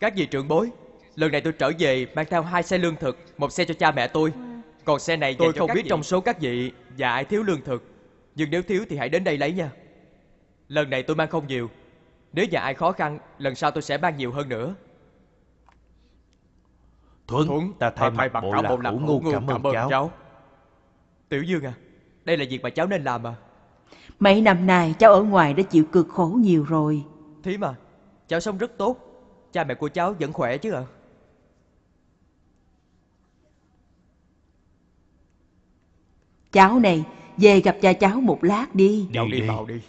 Các vị trưởng bối Lần này tôi trở về mang theo hai xe lương thực Một xe cho cha mẹ tôi. Còn xe này tôi không biết trong số các vị Và ai thiếu lương thực. Nhưng nếu thiếu thì hãy đến đây lấy nha. Lần này tôi mang không nhiều. Nếu nhà ai khó khăn Lần sau tôi sẽ mang nhiều hơn nữa. Thuấn, Thuấn ta thay mặt bộ lạc hữu ngu cảm ơn cháu. Tiểu Dương à Đây là việc mà cháu nên làm à Mấy năm nay cháu ở ngoài đã chịu cực khổ nhiều rồi. Thím à Cháu sống rất tốt Cha mẹ của cháu vẫn khỏe chứ ạ? Cháu này, về gặp cha cháu một lát đi. Cháu Đi đi. đi. vào đi.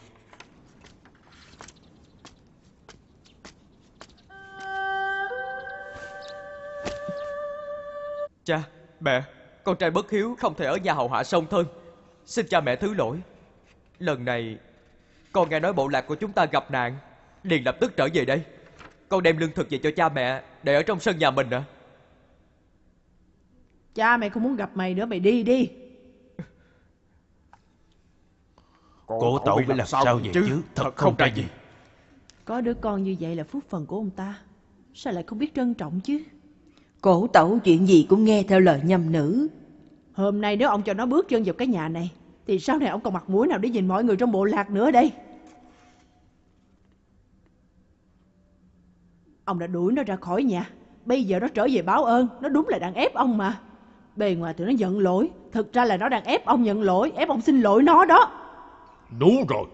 Cha, mẹ Con trai bất hiếu không thể ở nhà hầu hạ song thân. Xin cha mẹ thứ lỗi. Lần này Con nghe nói bộ lạc của chúng ta gặp nạn Liền lập tức trở về đây Con đem lương thực về cho cha mẹ Để ở trong sân nhà mình ạ Cha mày không muốn gặp mày nữa mày đi đi. Cổ tẩu phải làm sao vậy chứ? Thật không ra gì. Có đứa con như vậy là phúc phần của ông ta. Sao lại không biết trân trọng chứ? Cổ tẩu chuyện gì cũng nghe theo lời nhầm nữ. Hôm nay nếu ông cho nó bước chân vào cái nhà này Thì sau này ông còn mặt mũi nào để nhìn mọi người trong bộ lạc nữa đây Ông đã đuổi nó ra khỏi nhà. Bây giờ nó trở về báo ơn. Nó đúng là đang ép ông mà. Bề ngoài tụi nó giận lỗi. Thực ra là nó đang ép ông nhận lỗi. Ép ông xin lỗi nó đó. Đúng rồi.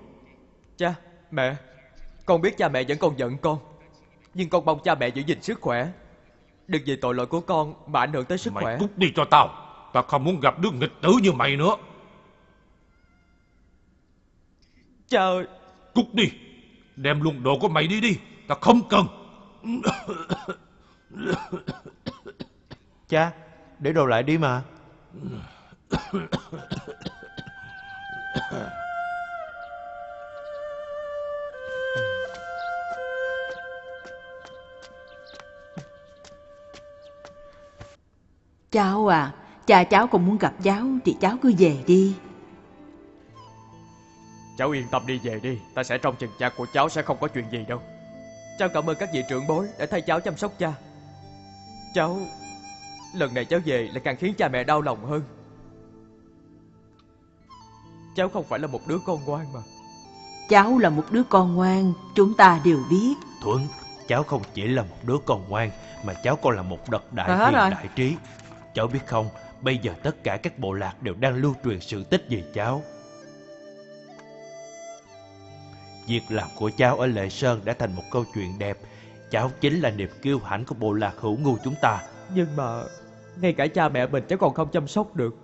Cha, mẹ. Con biết cha mẹ vẫn còn giận con. Nhưng con mong cha mẹ giữ gìn sức khỏe. Đừng vì tội lỗi của con mà ảnh hưởng tới sức Mày khỏe. cút đi cho tao. Tao không muốn gặp đứa nghịch tử như mày nữa. Cha ơi. Cút đi. Đem luôn đồ của mày đi đi. Tao không cần Cha, để đồ lại đi mà. Cháu à, cha cháu không muốn gặp cháu thì cháu cứ về đi. Cháu yên tâm đi về đi Ta sẽ trông chừng cha của cháu sẽ không có chuyện gì đâu Cháu cảm ơn các vị trưởng bối Đã thay cháu chăm sóc cha Cháu Lần này cháu về lại càng khiến cha mẹ đau lòng hơn Cháu không phải là một đứa con ngoan mà Cháu là một đứa con ngoan, chúng ta đều biết. Thuấn, cháu không chỉ là một đứa con ngoan, mà cháu còn là một đấng đại hết hiền rồi. đại trí. Cháu biết không, bây giờ tất cả các bộ lạc đều đang lưu truyền sự tích về cháu. Việc làm của cháu ở Lệ Sơn đã thành một câu chuyện đẹp. Cháu chính là niềm kiêu hãnh của bộ lạc hữu ngu chúng ta. Nhưng mà Ngay cả cha mẹ mình cháu còn không chăm sóc được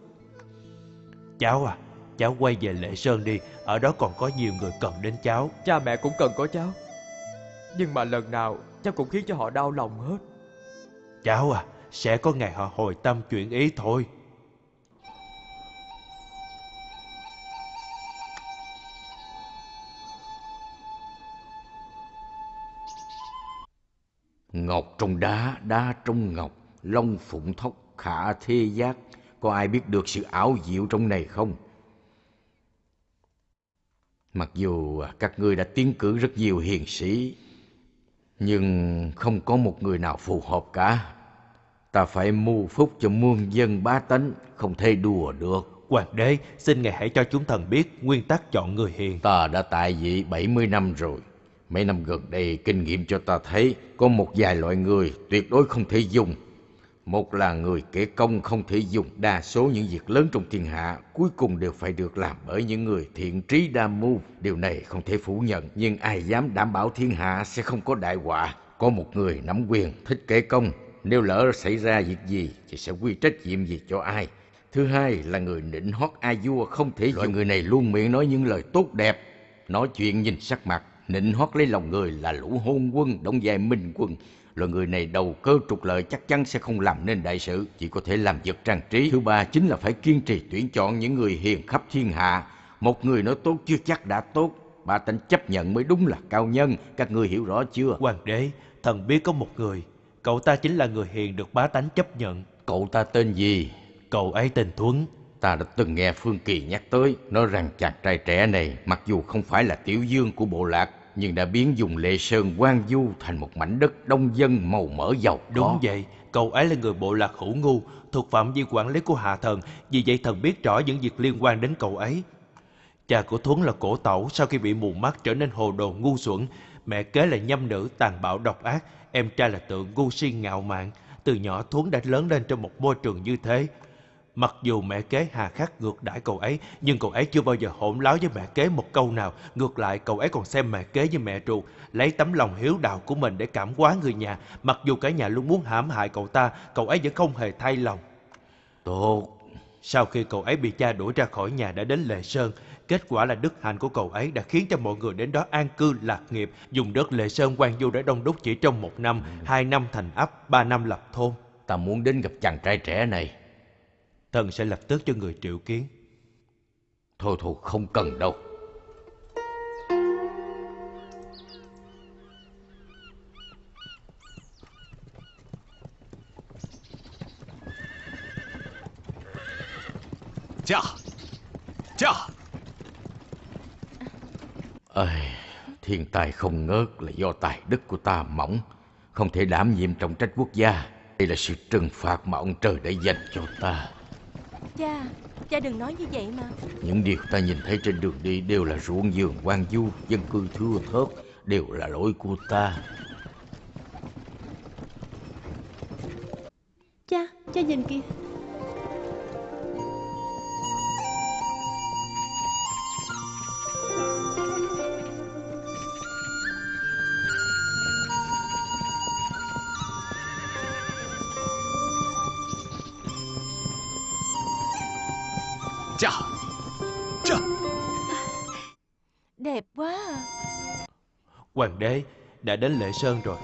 Cháu à, cháu quay về Lệ Sơn đi, ở đó còn có nhiều người cần đến cháu. Cha mẹ cũng cần có cháu Nhưng mà lần nào Cháu cũng khiến cho họ đau lòng hết Cháu à, sẽ có ngày họ hồi tâm chuyển ý thôi. Ngọc trong đá, đá trong ngọc, long phụng thóc, khả thê giác. Có ai biết được sự ảo diệu trong này không? Mặc dù các ngươi đã tiến cử rất nhiều hiền sĩ, nhưng không có một người nào phù hợp cả. Ta phải mưu phúc cho muôn dân bá tánh, không thể đùa được. Hoàng đế, xin ngài hãy cho chúng thần biết nguyên tắc chọn người hiền. Ta đã tại vị 70 năm rồi. Mấy năm gần đây kinh nghiệm cho ta thấy có một vài loại người tuyệt đối không thể dùng. Một là người kể công không thể dùng đa số những việc lớn trong thiên hạ cuối cùng đều phải được làm bởi những người thiện trí đa mưu. Điều này không thể phủ nhận nhưng ai dám đảm bảo thiên hạ sẽ không có đại họa. Có một người nắm quyền thích kể công nếu lỡ xảy ra việc gì thì sẽ quy trách nhiệm gì cho ai. Thứ hai là người nịnh hót ai vua không thể loại người này luôn miệng nói những lời tốt đẹp, nói chuyện nhìn sắc mặt, nịnh hót lấy lòng người là lũ hôn quân, đóng vai minh quân. Loại người này đầu cơ trục lợi chắc chắn sẽ không làm nên đại sự, chỉ có thể làm vật trang trí. Thứ ba chính là phải kiên trì tuyển chọn những người hiền khắp thiên hạ. Một người nói tốt chưa chắc đã tốt, ba tánh chấp nhận mới đúng là cao nhân, các ngươi hiểu rõ chưa? Hoàng đế, thần biết có một người, cậu ta chính là người hiền được bá tánh chấp nhận. Cậu ta tên gì? Cậu ấy tên Thuấn. Ta đã từng nghe Phương Kỳ nhắc tới, nói rằng chàng trai trẻ này mặc dù không phải là tiểu dương của bộ lạc, nhưng đã biến vùng Lệ Sơn quan du thành một mảnh đất đông dân màu mỡ giàu có. Đúng vậy, cậu ấy là người bộ lạc hữu ngu, thuộc phạm vi quản lý của hạ thần, vì vậy thần biết rõ những việc liên quan đến cậu ấy. Cha của Thuấn là cổ tẩu sau khi bị mù mắt trở nên hồ đồ ngu xuẩn. Mẹ kế là nhâm nữ tàn bạo độc ác, em trai là tượng ngu si ngạo mạn. Từ nhỏ Thuấn đã lớn lên trong một môi trường như thế. Mặc dù mẹ kế hà khắc ngược đãi cậu ấy, nhưng cậu ấy chưa bao giờ hỗn láo với mẹ kế một câu nào. Ngược lại, cậu ấy còn xem mẹ kế như mẹ ruột, lấy tấm lòng hiếu đạo của mình để cảm hóa người nhà. Mặc dù cả nhà luôn muốn hãm hại cậu ta, cậu ấy vẫn không hề thay lòng. Tốt, Sau khi cậu ấy bị cha đuổi ra khỏi nhà đã đến Lệ Sơn, kết quả là đức hạnh của cậu ấy đã khiến cho mọi người đến đó an cư lạc nghiệp, dùng đất Lệ Sơn quan du để đông đúc chỉ trong một năm, hai năm thành ấp, ba năm lập thôn. ta muốn đến gặp chàng trai trẻ này. Thần sẽ lập tức cho người triệu kiến. Thôi thôi, không cần đâu. Cha Cha Ơi, thiên tài không ngớt là do tài đức của ta mỏng, không thể đảm nhiệm trọng trách quốc gia. Đây là sự trừng phạt mà ông trời đã dành cho ta. Cha, cha đừng nói như vậy mà Những điều ta nhìn thấy trên đường đi đều là ruộng vườn quan du, dân cư thưa thớt, đều là lỗi của ta. Cha, cha nhìn kìa Cha Cha Đẹp quá à. Hoàng đế đã đến Lệ Sơn rồi.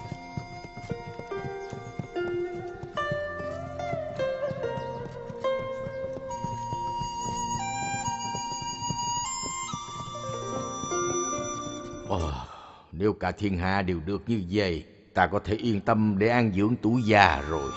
Ồ, nếu cả thiên hạ đều được như vậy, ta có thể yên tâm để an dưỡng tuổi già rồi.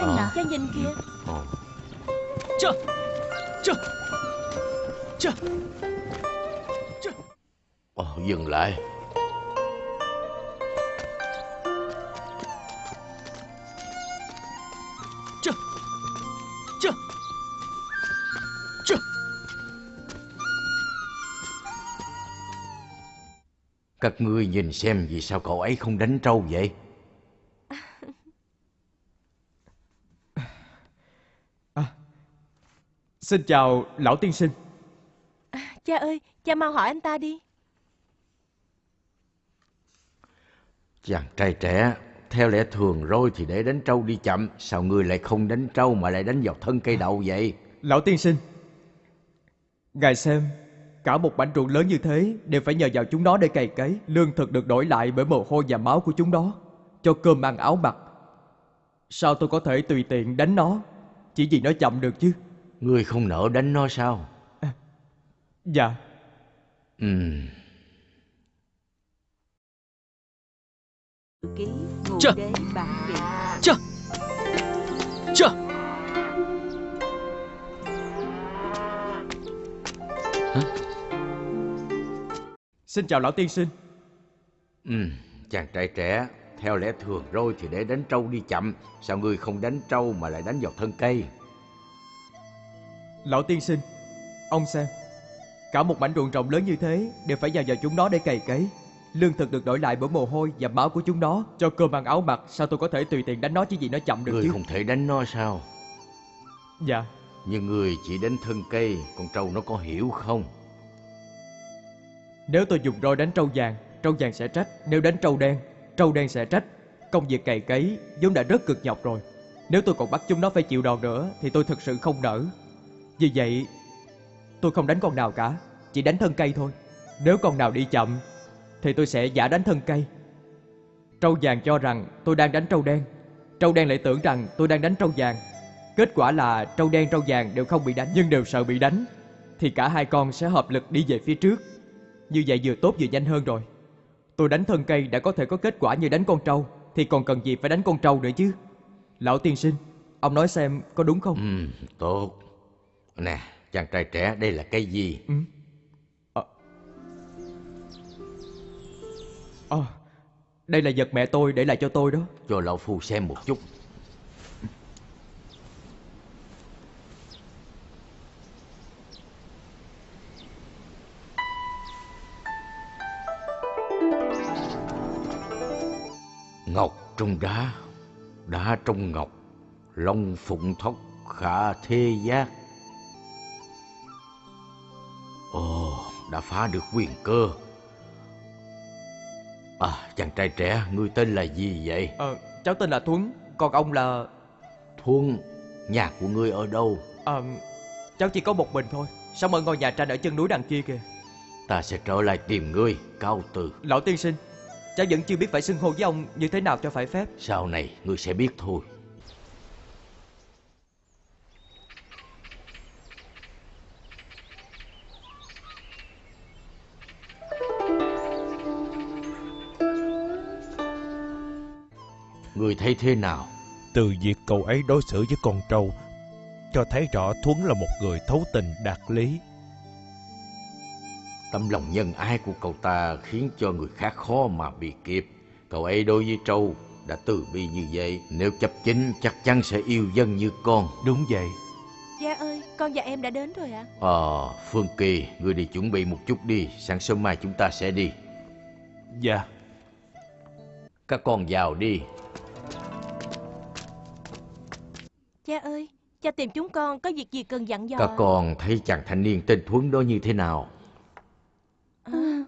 Ơi, Ờ. cha nhìn kìa Ồ, Cha Cha Cha ồ, dừng lại. Cha Cha Cha Các ngươi nhìn xem vì sao cậu ấy không đánh trâu vậy? Xin chào lão tiên sinh. Cha ơi, cha mau hỏi anh ta đi. Chàng trai trẻ, theo lẽ thường rồi thì để đánh trâu đi chậm, sao ngươi lại không đánh trâu mà lại đánh vào thân cây đậu vậy? Lão tiên sinh Ngài xem Cả một mảnh ruộng lớn như thế Đều phải nhờ vào chúng nó để cày cấy. Lương thực được đổi lại bởi mồ hôi và máu của chúng nó Cho cơm ăn áo mặc. Sao tôi có thể tùy tiện đánh nó Chỉ vì nó chậm được chứ Ngươi không nỡ đánh nó sao? Dạ. Ừm, ký ngụ Chà. Chà. Chà Xin chào lão tiên sinh. Ừm, chàng trai trẻ, theo lẽ thường rồi thì để đánh trâu đi chậm, sao ngươi không đánh trâu mà lại đánh vào thân cây? Lão tiên sinh Ông xem Cả một mảnh ruộng rộng lớn như thế Đều phải nhờ vào chúng nó để cày cấy. Lương thực được đổi lại bởi mồ hôi và máu của chúng nó. Cho cơm ăn áo mặc Sao tôi có thể tùy tiện đánh nó chỉ vì nó chậm được Ngươi chứ? không thể đánh nó sao? Dạ. Nhưng ngươi chỉ đánh thân cây, con trâu nó có hiểu không? Nếu tôi dùng roi đánh trâu vàng Trâu vàng sẽ trách. Nếu đánh trâu đen Trâu đen sẽ trách. Công việc cày cấy vốn đã rất cực nhọc rồi. Nếu tôi còn bắt chúng nó phải chịu đòn nữa Thì tôi thực sự không nỡ vì vậy Tôi không đánh con nào cả Chỉ đánh thân cây thôi. Nếu con nào đi chậm Thì tôi sẽ giả đánh thân cây. Trâu vàng cho rằng tôi đang đánh trâu đen. Trâu đen lại tưởng rằng tôi đang đánh trâu vàng. Kết quả là trâu đen trâu vàng đều không bị đánh Nhưng đều sợ bị đánh Thì cả hai con sẽ hợp lực đi về phía trước. Như vậy vừa tốt vừa nhanh hơn rồi. Tôi đánh thân cây đã có thể có kết quả như đánh con trâu Thì còn cần gì phải đánh con trâu nữa chứ? Lão tiên sinh Ông nói xem có đúng không? Ừ, tốt. Nè, chàng trai trẻ, đây là cái gì? Ừ. Ờ. Ờ, Đây là vật mẹ tôi để lại cho tôi đó Cho lão phu xem một chút. Ngọc trong đá, đá trong ngọc, long phụng thóc khả thê giác. Đã phá được quyền cơ. À, chàng trai trẻ, ngươi tên là gì vậy? Ờ, Cháu tên là Tuấn Còn ông là Thuân, nhà của ngươi ở đâu? Ờ, Cháu chỉ có một mình thôi Sống ở ngôi nhà tranh ở chân núi đằng kia kìa Ta sẽ trở lại tìm ngươi, cao từ. Lão tiên sinh Cháu vẫn chưa biết phải xưng hô với ông như thế nào cho phải phép Sau này ngươi sẽ biết thôi. Thấy thế nào? Từ việc cậu ấy đối xử với con trâu, cho thấy rõ Thuấn là một người thấu tình đạt lý. Tấm lòng nhân ái của cậu ta khiến cho người khác khó mà bị kịp. Cậu ấy đối với trâu đã từ bi như vậy. Nếu chấp chính chắc chắn sẽ yêu dân như con. Đúng vậy. Cha ơi, con và em đã đến rồi ạ. Ờ, Phương Kỳ, ngươi đi chuẩn bị một chút đi. Sáng sớm mai chúng ta sẽ đi. Dạ. Các con vào đi. Cha tìm chúng con có việc gì cần dặn dò Các con thấy chàng thanh niên tên Thuấn đó như thế nào? À,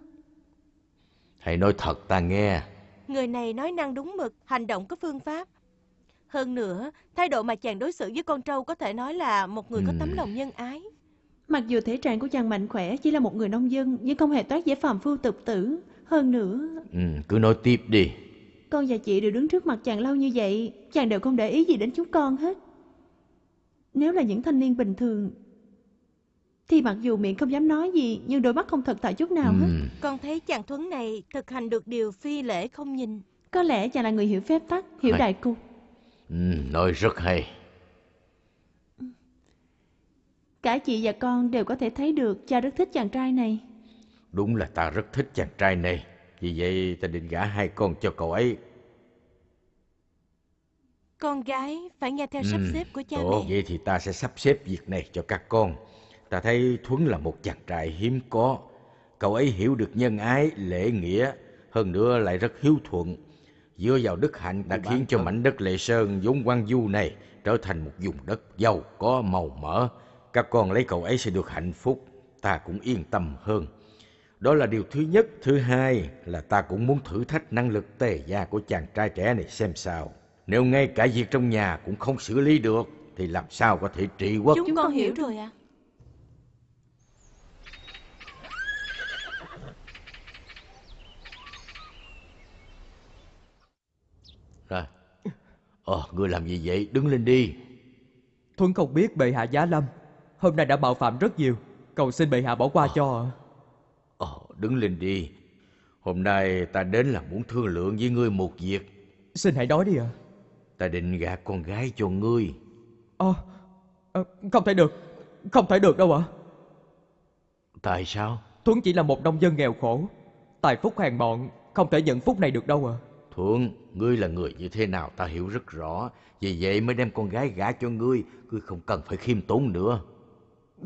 Hãy nói thật ta nghe. Người này nói năng đúng mực, hành động có phương pháp. Hơn nữa, thái độ mà chàng đối xử với con trâu có thể nói là một người có tấm Ừm. lòng nhân ái. Mặc dù thể trạng của chàng mạnh khỏe chỉ là một người nông dân nhưng không hề toát vẻ phàm phu tục tử. Hơn nữa, Ừ, cứ nói tiếp đi. con và chị đều đứng trước mặt chàng lâu như vậy, chàng đều không để ý gì đến chúng con hết. Nếu là những thanh niên bình thường, thì mặc dù miệng không dám nói gì nhưng đôi mắt không thật thà chút nào hết. Ừ, Con thấy chàng Thuấn này thực hành được điều phi lễ không nhìn. Có lẽ chàng là người hiểu phép tắc, hiểu Hay. đại cục. ừ, nói rất hay. Cả chị và con đều có thể thấy được cha rất thích chàng trai này. Đúng là ta rất thích chàng trai này. Vì vậy ta định gả hai con cho cậu ấy. Con gái phải nghe theo sắp Ừ, xếp của cha Tốt, mẹ. vậy thì ta sẽ sắp xếp việc này cho các con. Ta thấy Thuấn là một chàng trai hiếm có. Cậu ấy hiểu được nhân ái, lễ nghĩa, hơn nữa lại rất hiếu thuận. Dựa vào đức hạnh đã khiến cho mảnh đất Lệ Sơn vốn quan du này trở thành một vùng đất giàu có màu mỡ. Các con lấy cậu ấy sẽ được hạnh phúc, ta cũng yên tâm hơn. Đó là điều thứ nhất. Thứ hai là ta cũng muốn thử thách năng lực tề gia của chàng trai trẻ này xem sao. Nếu ngay cả việc trong nhà cũng không xử lý được, thì làm sao có thể trị quốc? Chúng, Chúng con hiểu rồi ạ. Rồi. Ờ, ngươi làm gì vậy? Đứng lên đi. Thuấn không biết bệ hạ giá lâm Hôm nay đã mạo phạm rất nhiều Cầu xin bệ hạ bỏ qua cho Ờ, đứng lên đi. Hôm nay ta đến là muốn thương lượng với ngươi một việc. Xin hãy nói đi ạ Ta định gả con gái cho ngươi. Ờ, ờ, Không thể được Không thể được đâu ạ Tại sao? Thuấn chỉ là một nông dân nghèo khổ Tài phúc hèn mọn Không thể nhận phúc này được đâu ạ Thuận, ngươi là người như thế nào ta hiểu rất rõ. Vì vậy mới đem con gái gả cho ngươi. Ngươi không cần phải khiêm tốn nữa.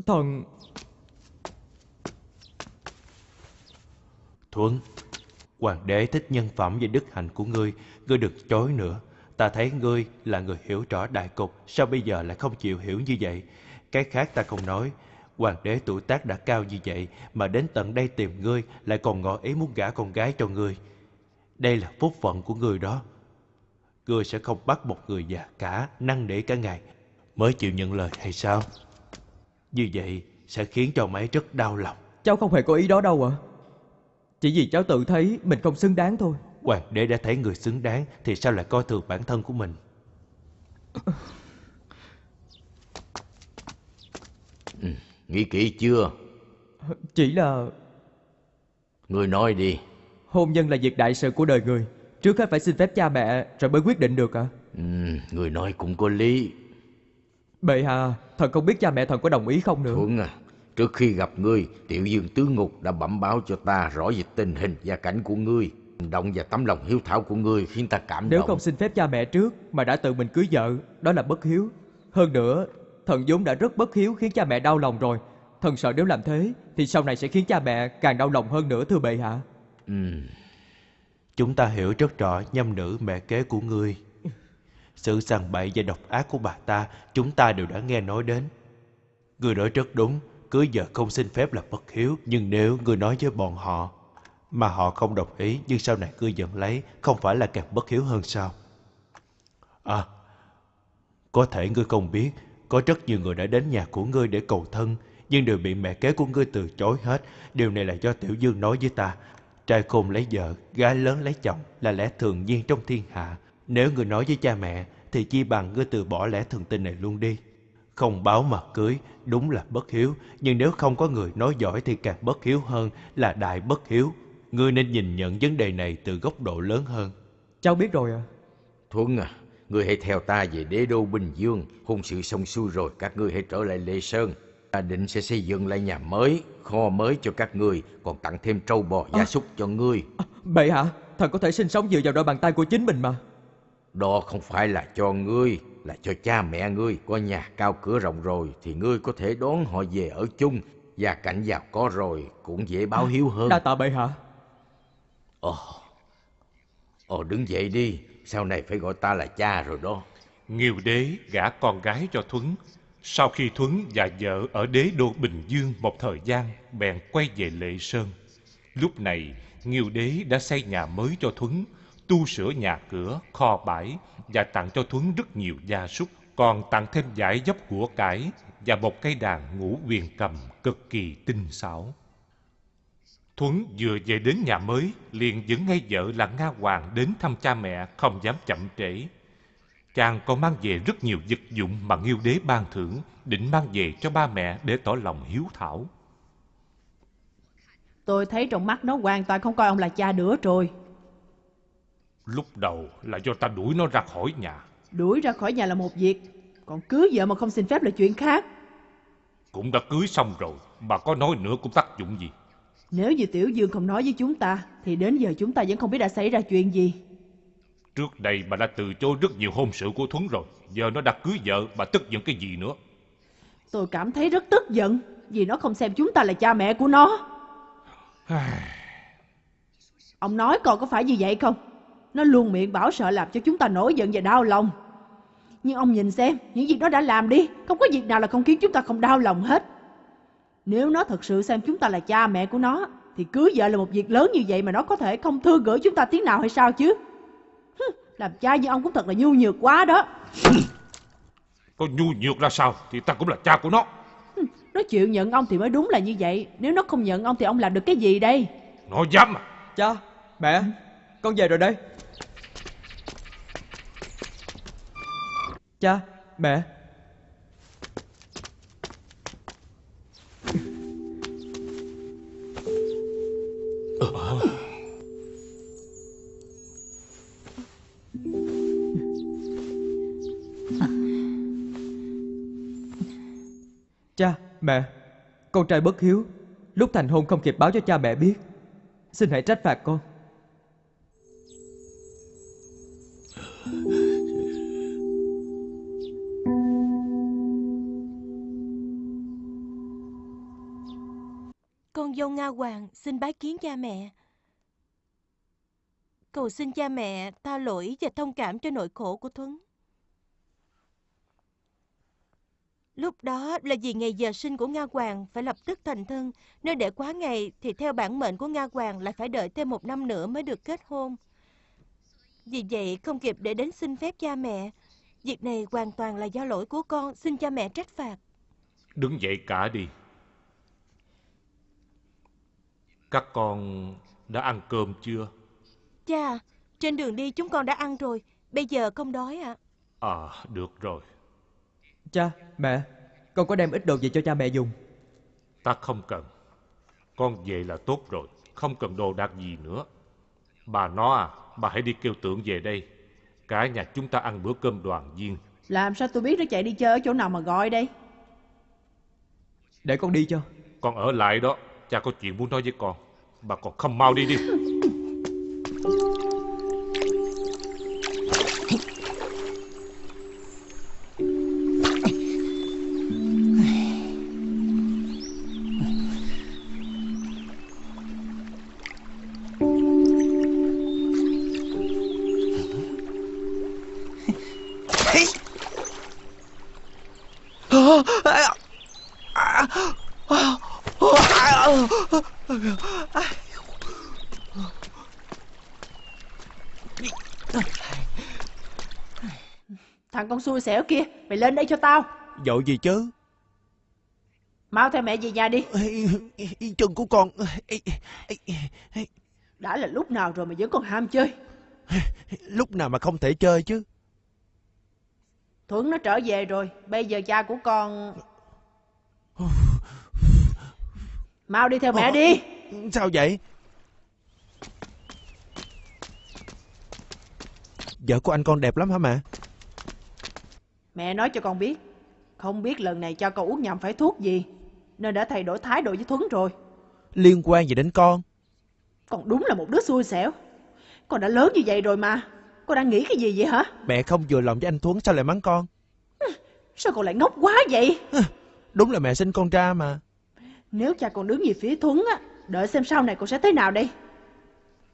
Thần Thuấn, hoàng đế thích nhân phẩm và đức hạnh của ngươi, ngươi đừng chối nữa. Ta thấy ngươi là người hiểu rõ đại cục, sao bây giờ lại không chịu hiểu như vậy? Cái khác ta không nói, hoàng đế tuổi tác đã cao như vậy mà đến tận đây tìm ngươi lại còn ngỏ ý muốn gả con gái cho ngươi. Đây là phúc phận của ngươi đó. Ngươi sẽ không bắt một người già cả, năn nỉ cả ngày mới chịu nhận lời hay sao? Như vậy sẽ khiến cho mấy rất đau lòng. Cháu không hề có ý đó đâu ạ Chỉ vì cháu tự thấy mình không xứng đáng thôi Hoàng đế đã thấy người xứng đáng Thì sao lại coi thường bản thân của mình Nghĩ kỹ chưa? Chỉ là Ngươi nói đi. hôn nhân là việc đại sự của đời người Trước hết phải xin phép cha mẹ Rồi mới quyết định được ạ Ừm, ngươi nói cũng có lý. Bệ hạ Thần không biết cha mẹ thần có đồng ý không nữa Thuận à, trước khi gặp ngươi, tiểu dương tứ ngục đã bẩm báo cho ta rõ về tình hình gia cảnh của ngươi. Hành động và tấm lòng hiếu thảo của ngươi khiến ta cảm Nếu động. không xin phép cha mẹ trước Mà đã tự mình cưới vợ Đó là bất hiếu. Hơn nữa Thần vốn đã rất bất hiếu khiến cha mẹ đau lòng rồi. Thần sợ nếu làm thế Thì sau này sẽ khiến cha mẹ càng đau lòng hơn nữa thưa bệ hạ. Ừm, Chúng ta hiểu rất rõ nhâm nữ mẹ kế của ngươi. Sự sằng bậy và độc ác của bà ta Chúng ta đều đã nghe nói đến. Ngươi nói rất đúng Cưới vợ không xin phép là bất hiếu Nhưng nếu ngươi nói với bọn họ mà họ không đồng ý Nhưng sau này ngươi vẫn lấy Không phải là càng bất hiếu hơn sao À Có thể ngươi không biết Có rất nhiều người đã đến nhà của ngươi để cầu thân Nhưng đều bị mẹ kế của ngươi từ chối hết Điều này là do Tiểu Dương nói với ta Trai khôn lấy vợ, gái lớn lấy chồng là lẽ thường nhiên trong thiên hạ. Nếu ngươi nói với cha mẹ, thì chi bằng ngươi từ bỏ lẽ thường tình này luôn đi. Không báo mà cưới, đúng là bất hiếu. Nhưng nếu không có người nói giỏi thì càng bất hiếu hơn là đại bất hiếu. Ngươi nên nhìn nhận vấn đề này từ góc độ lớn hơn. Cháu biết rồi à Thuận à, ngươi hãy theo ta về đế đô Bình Dương. Hôn sự xong xuôi rồi, các ngươi hãy trở lại Lê Sơn. Ta định sẽ xây dựng lại nhà mới, kho mới cho các ngươi, còn tặng thêm trâu bò, gia súc cho ngươi. Bệ hạ Thần có thể sinh sống dựa vào đôi bàn tay của chính mình mà Đó không phải là cho ngươi, là cho cha mẹ ngươi. Có nhà cao cửa rộng rồi thì ngươi có thể đón họ về ở chung. Gia cảnh giàu có rồi cũng dễ báo hiếu hơn. Đa tạ bệ hạ Ồ, ồ đứng dậy đi, sau này phải gọi ta là cha rồi đó. Nghiêu đế gả con gái cho Thuấn. Sau khi Thuấn và vợ ở đế đô Bình Dương một thời gian, bèn quay về Lệ Sơn. Lúc này, Nghiêu đế đã xây nhà mới cho Thuấn, tu sửa nhà cửa, kho bãi và tặng cho Thuấn rất nhiều gia súc, còn tặng thêm giải dốc của cải và một cây đàn ngũ quyền cầm cực kỳ tinh xảo. Thuấn vừa về đến nhà mới, liền dẫn ngay vợ là Nga Hoàng đến thăm cha mẹ, không dám chậm trễ. Chàng còn mang về rất nhiều vật dụng mà Nghiêu Đế ban thưởng, định mang về cho ba mẹ để tỏ lòng hiếu thảo. Tôi thấy trong mắt nó hoàn toàn không coi ông là cha nữa rồi. Lúc đầu là do ta đuổi nó ra khỏi nhà, Đuổi ra khỏi nhà là một việc, còn cưới vợ mà không xin phép là chuyện khác. cũng đã cưới xong rồi, mà có nói nữa cũng tác dụng gì. Nếu như Tiểu Dương không nói với chúng ta, thì đến giờ chúng ta vẫn không biết đã xảy ra chuyện gì. Trước đây bà đã từ chối rất nhiều hôn sự của Thuấn rồi, giờ nó đã cưới vợ, bà tức giận cái gì nữa. Tôi cảm thấy rất tức giận, vì nó không xem chúng ta là cha mẹ của nó. Ông nói còn có phải như vậy không? Nó luôn miệng bảo sợ làm cho chúng ta nổi giận và đau lòng. Nhưng ông nhìn xem, những việc nó đã làm đi, không có việc nào là không khiến chúng ta không đau lòng hết. Nếu nó thật sự xem chúng ta là cha mẹ của nó, thì cưới vợ là một việc lớn như vậy mà nó có thể không thương gửi chúng ta tiếng nào hay sao chứ? Hừ, Làm cha như ông cũng thật là nhu nhược quá đó. Có nhu nhược ra sao thì ta cũng là cha của nó. Nó chịu nhận ông thì mới đúng là như vậy. Nếu nó không nhận ông thì ông làm được cái gì đây? Nó dám à? Cha Mẹ Con về rồi đây Cha Mẹ mẹ, con trai bất hiếu, lúc thành hôn không kịp báo cho cha mẹ biết. Xin hãy trách phạt con. Con dâu Nga Hoàng xin bái kiến cha mẹ. Cầu xin cha mẹ tha lỗi và thông cảm cho nỗi khổ của Thuấn. Lúc đó là vì ngày giờ sinh của Nga Hoàng phải lập tức thành thân, nếu để quá ngày thì theo bản mệnh của Nga Hoàng lại phải đợi thêm một năm nữa mới được kết hôn. Vì vậy không kịp để đến xin phép cha mẹ. Việc này hoàn toàn là do lỗi của con, xin cha mẹ trách phạt. Đứng dậy cả đi. Các con đã ăn cơm chưa? Cha, trên đường đi chúng con đã ăn rồi. Bây giờ không đói ạ. À, được rồi. Cha, mẹ, con có đem ít đồ gì cho cha mẹ dùng. Ta không cần. Con về là tốt rồi, không cần đồ đạc gì nữa. Bà nó à, bà hãy đi kêu tưởng về đây. Cả nhà chúng ta ăn bữa cơm đoàn viên. Làm sao tôi biết nó chạy đi chơi ở chỗ nào mà gọi đây? Để con đi cho. Con ở lại đó, cha có chuyện muốn nói với con. Bà còn không mau đi đi. xui xẻo kia, mày lên đây cho tao. Dội gì chứ? Mau theo mẹ về nhà đi. Chân của con... Đã là lúc nào rồi mà vẫn còn ham chơi. Lúc nào mà không thể chơi chứ? Thuấn nó trở về rồi, bây giờ cha của con... Mau đi theo mẹ đi. Sao vậy? Vợ của anh con đẹp lắm hả mẹ? Mẹ nói cho con biết. Không biết lần này cho con uống nhầm phải thuốc gì. Nên đã thay đổi thái độ với Thuấn rồi. Liên quan gì đến con? Con đúng là một đứa xui xẻo. Con đã lớn như vậy rồi mà. Con đang nghĩ cái gì vậy hả? Mẹ không vừa lòng với anh Thuấn sao lại mắng con? Sao con lại ngốc quá vậy? Đúng là mẹ sinh con ra mà. Nếu cha con đứng về phía Thuấn á, đợi xem sau này con sẽ thế nào đây.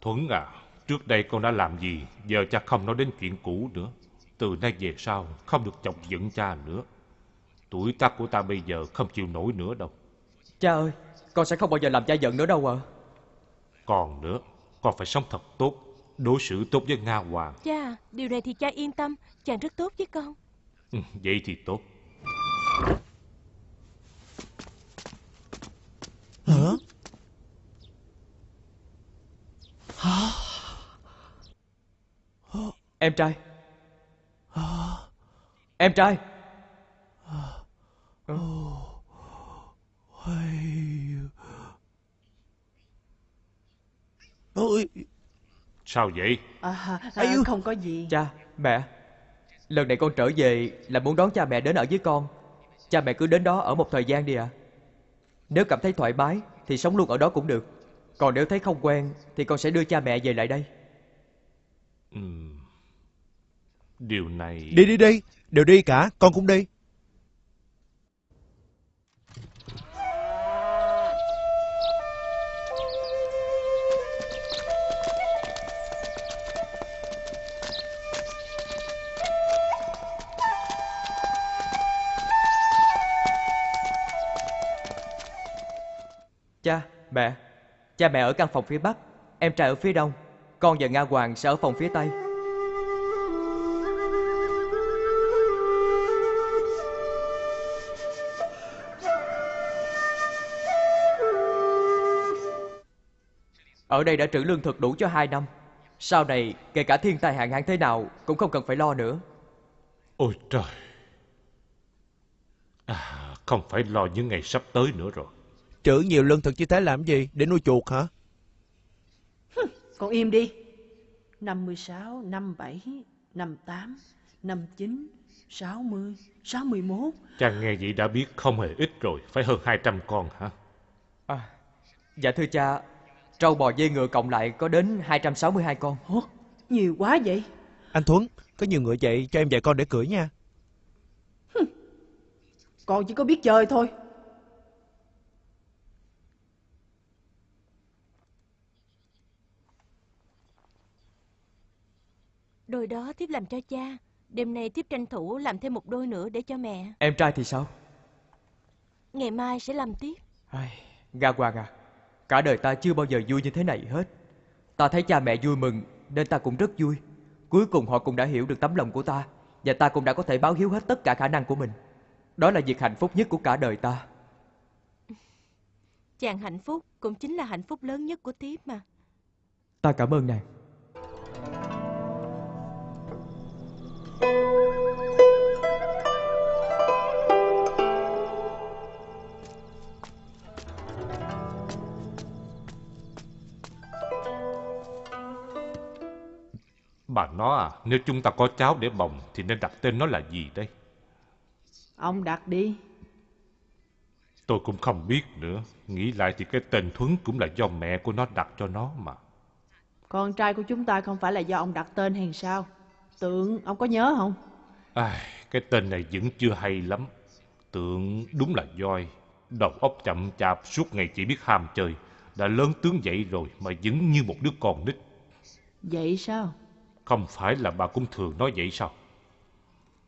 Thuấn à, trước đây con đã làm gì, giờ cha không nói đến chuyện cũ nữa. Từ nay về sau, không được chọc giận cha nữa. Tuổi tác của ta bây giờ không chịu nổi nữa đâu. Cha ơi, con sẽ không bao giờ làm cha giận nữa đâu à. Còn nữa, con phải sống thật tốt, đối xử tốt với Nga Hoàng. Cha, điều này thì cha yên tâm. Chàng rất tốt với con. Ừ, vậy thì tốt. Hả? Em trai. Em trai. Ôi, Sao vậy? À, à, không có gì. Cha, mẹ. Lần này con trở về là muốn đón cha mẹ đến ở với con. Cha mẹ cứ đến đó ở một thời gian đi ạ. Nếu cảm thấy thoải mái thì sống luôn ở đó cũng được. Còn nếu thấy không quen thì con sẽ đưa cha mẹ về lại đây. Ừm. Điều này... đi đi đi, đều đi cả, con cũng đi. Cha, mẹ. Cha mẹ ở căn phòng phía Bắc, em trai ở phía Đông. Con và Nga Hoàng sẽ ở phòng phía Tây. Ở đây đã trữ lương thực đủ cho hai năm. Sau này, kể cả thiên tai hạn hán thế nào cũng không cần phải lo nữa. Ôi trời! À, không phải lo những ngày sắp tới nữa rồi. Trữ nhiều lương thực như thế làm gì? Để nuôi chuột hả? Con im đi. 56, 57, 58, 59, 60, 61. Cha nghe vậy đã biết không hề ít rồi, phải hơn 200 con hả? À, dạ thưa cha, trâu bò dê ngựa cộng lại có đến 262 con. Ủa, nhiều quá vậy. Anh Thuấn, có nhiều ngựa vậy cho em dạy con để cưỡi nha. Con chỉ có biết chơi thôi. Đôi đó tiếp làm cho cha. Đêm nay tiếp tranh thủ làm thêm một đôi nữa để cho mẹ. Em trai thì sao? Ngày mai sẽ làm tiếp. Ai, Nga Hoàng à, cả đời ta chưa bao giờ vui như thế này hết. Ta thấy cha mẹ vui mừng nên ta cũng rất vui. Cuối cùng họ cũng đã hiểu được tấm lòng của ta và ta cũng đã có thể báo hiếu hết tất cả khả năng của mình. Đó là việc hạnh phúc nhất của cả đời ta. Chàng hạnh phúc cũng chính là hạnh phúc lớn nhất của tiếp mà. Ta cảm ơn nàng Bà nó à, nếu chúng ta có cháu để bồng thì nên đặt tên nó là gì đây? Ông đặt đi. Tôi cũng không biết nữa. Nghĩ lại thì cái tên Thuấn cũng là do mẹ của nó đặt cho nó mà. Con trai của chúng ta không phải là do ông đặt tên hay sao? Tượng, ông có nhớ không? Ai, cái tên này vẫn chưa hay lắm. Tượng đúng là voi. Đầu óc chậm chạp suốt ngày chỉ biết ham chơi. Đã lớn tướng dậy rồi mà vẫn như một đứa con nít. Vậy sao? Không phải là bà cũng thường nói vậy sao?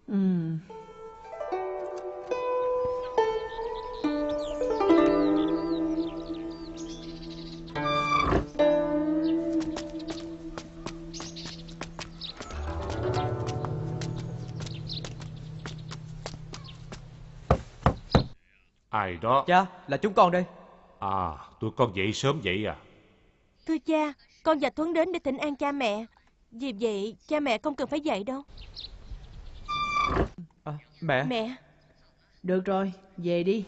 Ừ. Ai đó? Cha, là chúng con đây À, tụi con dậy sớm vậy à? Thưa cha, con và Tuấn đến để thỉnh an cha mẹ. Vì vậy, cha mẹ không cần phải dậy đâu. à, Mẹ Mẹ, Được rồi, về đi.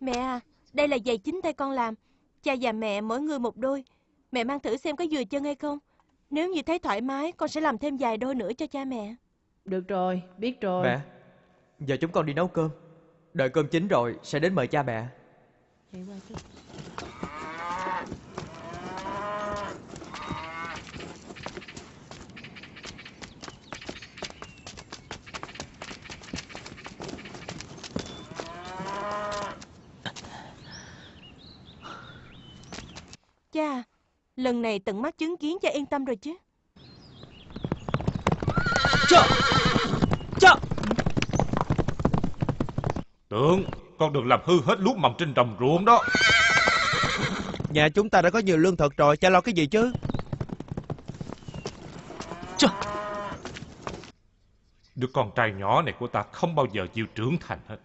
mẹ à, đây là giày chính tay con làm. Cha và mẹ mỗi người một đôi. Mẹ mang thử xem có vừa chân hay không. Nếu như thấy thoải mái, con sẽ làm thêm vài đôi nữa cho cha mẹ. Được rồi, biết rồi. Mẹ Giờ chúng con đi nấu cơm Đợi cơm chín rồi sẽ đến mời cha mẹ Chạy qua chút. Cha, lần này tận mắt chứng kiến cha yên tâm rồi chứ. Cha Cha Tượng, con đừng làm hư hết lúa mầm trên đồng ruộng đó. Nhà chúng ta đã có nhiều lương thực rồi, cha lo cái gì chứ? Đứa con trai nhỏ này của ta không bao giờ chịu trưởng thành hết.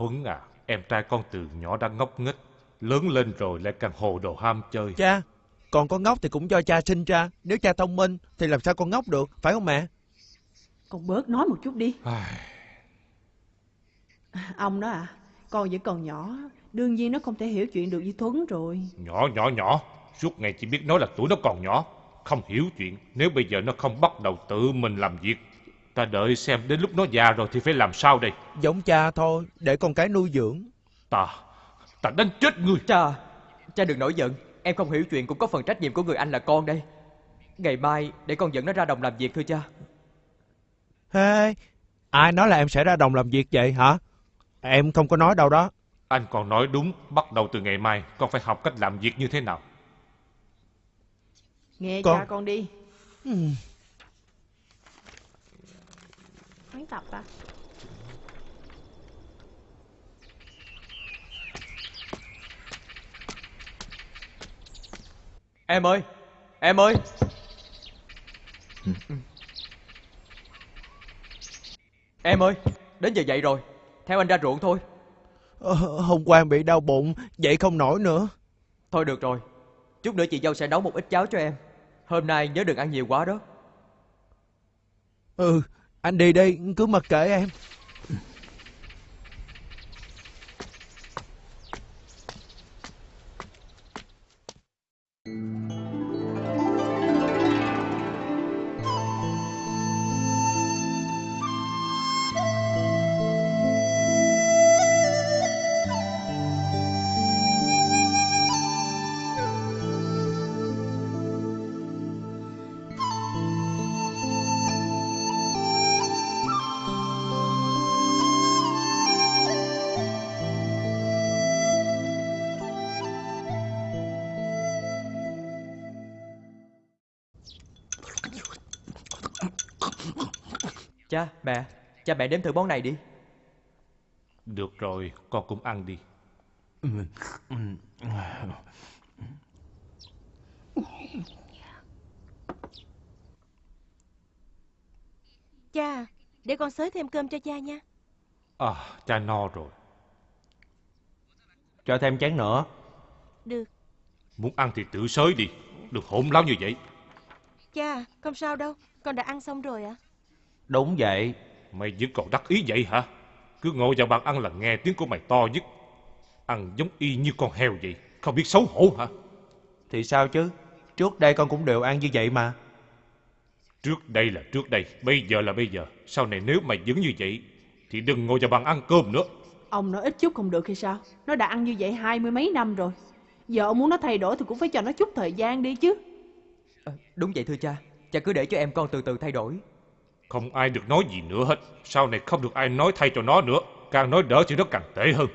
Thuấn à, em trai con từ nhỏ đã ngốc nghếch, lớn lên rồi lại càng hồ đồ ham chơi. Cha, còn con ngốc thì cũng do cha sinh ra. Nếu cha thông minh thì làm sao con ngốc được, phải không mẹ? Con bớt nói một chút đi. Ai, Ông đó à, con vẫn còn nhỏ. Đương nhiên nó không thể hiểu chuyện được như Thuấn rồi. nhỏ nhỏ nhỏ, suốt ngày chỉ biết nói là tuổi nó còn nhỏ, không hiểu chuyện. Nếu bây giờ nó không bắt đầu tự mình làm việc, ta đợi xem đến lúc nó già rồi thì phải làm sao đây? Giống cha thôi, để con cái nuôi dưỡng. Ta, ta đánh chết ngươi. Cha Cha đừng nổi giận Em không hiểu chuyện cũng có phần trách nhiệm của người anh là con đây Ngày mai để con dẫn nó ra đồng làm việc thưa cha Hey, ai nói là em sẽ ra đồng làm việc vậy hả? Em không có nói đâu đó. Anh còn nói đúng, bắt đầu từ ngày mai con phải học cách làm việc như thế nào. Nghe Con- cha con đi. Ừ. Mấy tập à? Em ơi Em ơi. Em ơi Đến giờ dậy rồi. Theo anh ra ruộng thôi. Ờ, hôm qua em bị đau bụng, dậy không nổi nữa. Thôi được rồi. Chút nữa chị dâu sẽ nấu một ít cháo cho em. Hôm nay nhớ đừng ăn nhiều quá đó. Ừ, anh đi đi, cứ mặc kệ em. Mẹ Cha mẹ nếm thử món này đi Được rồi, con cũng ăn đi. Cha, để con xới thêm cơm cho cha nha. À, cha no rồi. Cho thêm chén nữa. Được. Muốn ăn thì tự sới đi. Đừng hỗn láo như vậy. Cha, không sao đâu. Con đã ăn xong rồi ạ. Đúng vậy. Mày vẫn còn đắc ý vậy hả? Cứ ngồi vào bàn ăn là nghe tiếng của mày to nhất. Ăn giống y như con heo vậy. Không biết xấu hổ hả? Thì sao chứ? Trước đây con cũng đều ăn như vậy mà. Trước đây là trước đây, bây giờ là bây giờ. Sau này nếu mày vẫn như vậy, thì đừng ngồi vào bàn ăn cơm nữa. Ông nói ít chút không được hay sao? Nó đã ăn như vậy hai mươi mấy năm rồi. Giờ ông muốn nó thay đổi thì cũng phải cho nó chút thời gian đi chứ. À, đúng vậy thưa cha. Cha cứ để cho em con từ từ thay đổi. Không ai được nói gì nữa hết. Sau này không được ai nói thay cho nó nữa. Càng nói đỡ thì nó càng tệ hơn.